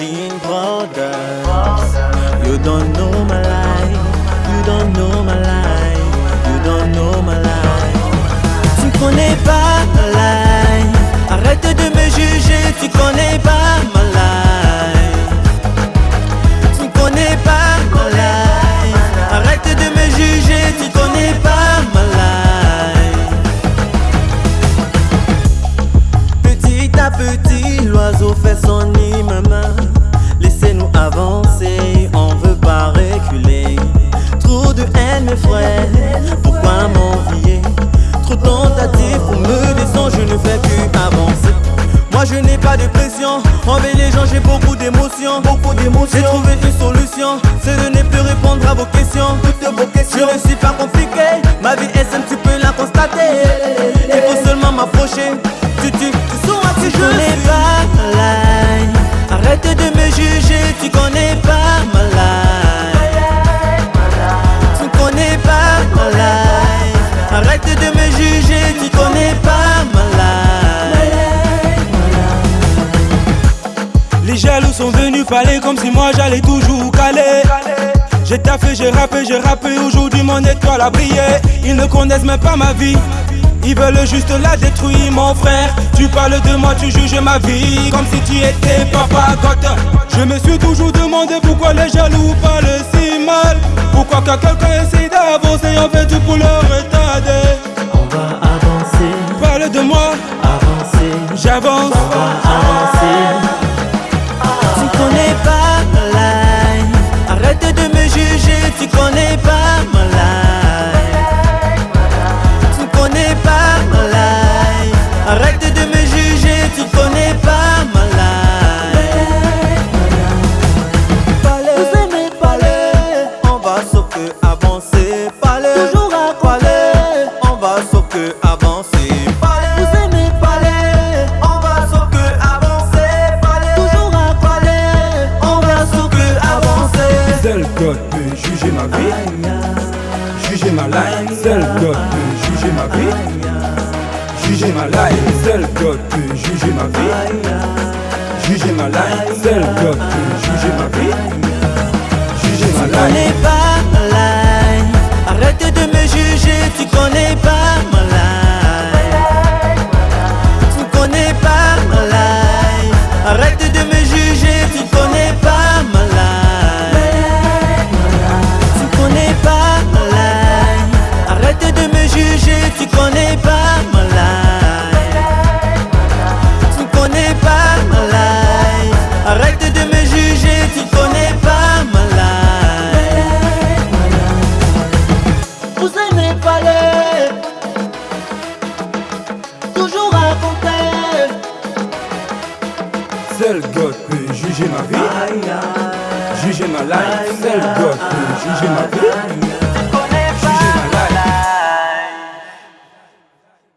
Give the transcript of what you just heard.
Clean. You don't know my life, you don't know life, you don't know life. Tu connais pas ma life, arrête de me juger, tu connais pas ma life. Tu connais pas ma life, arrête de me juger, tu connais pas ma life. Petit à petit, l'oiseau fait son J'ai trouvé une solution, c'est de ne plus répondre à vos questions, toutes vos questions. Je ne suis pas compliqué, ma vie est simple, tu peux la constater. Il faut seulement m'approcher, Les jaloux sont venus parler comme si moi j'allais toujours caler. J'ai taffé, j'ai rappé, j'ai rappé, aujourd'hui mon étoile a brillé. Ils ne connaissent même pas ma vie. Ils veulent juste la détruire, mon frère. Tu parles de moi, tu juges ma vie comme si tu étais papa goth. Je me suis toujours demandé pourquoi les jaloux parlent si mal. Pourquoi quand quelqu'un essaie d'avancer, on fait tout pour le retarder? On va avancer, Parle de moi, avancer, j'avance. on va avancer. Juger ma vie, juger ma life. Seul God peut juger ma vie, juger ma life. Seul God peut juger ma vie, juger ma life. Seul God peut juger ma vie, Parler, toujours raconter. Seul God peut juger ma vie, juger ma life. Seul God peut juger ma vie,